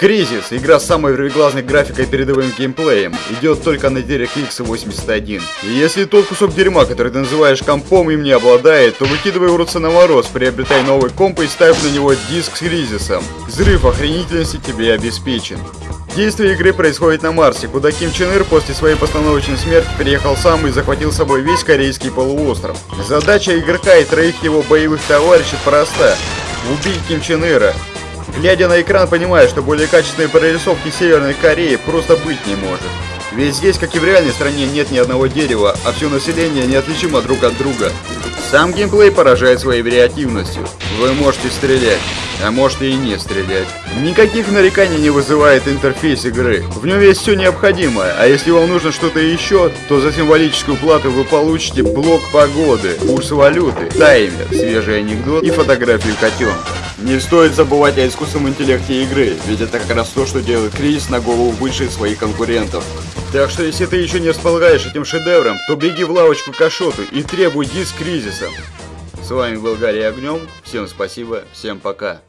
Кризис, игра с самой вырвиглазной графикой и передовым геймплеем, идет только на DirectX 81. И если тот кусок дерьма, который ты называешь компом, им не обладает, то выкидывай рот на мороз, приобретай новый комп и ставь на него диск с кризисом. Взрыв охренительности тебе обеспечен. Действие игры происходит на Марсе, куда Ким Чен Ир после своей постановочной смерти переехал сам и захватил с собой весь корейский полуостров. Задача игрока и троих его боевых товарищей проста – убить Ким Чен Ира. Глядя на экран, понимаю, что более качественной прорисовки Северной Кореи просто быть не может. Ведь здесь, как и в реальной стране, нет ни одного дерева, а все население неотличимо друг от друга. Сам геймплей поражает своей вариативностью. Вы можете стрелять, а можете и не стрелять. Никаких нареканий не вызывает интерфейс игры. В нем есть все необходимое, а если вам нужно что-то еще, то за символическую плату вы получите блок погоды, курс валюты, таймер, свежий анекдот и фотографию котенка. Не стоит забывать о искусственном интеллекте игры, ведь это как раз то, что делает кризис на голову выше своих конкурентов. Так что если ты еще не располагаешь этим шедевром, то беги в лавочку к Ашоту и требуй диск кризиса. С вами был Гарри Огнем, всем спасибо, всем пока.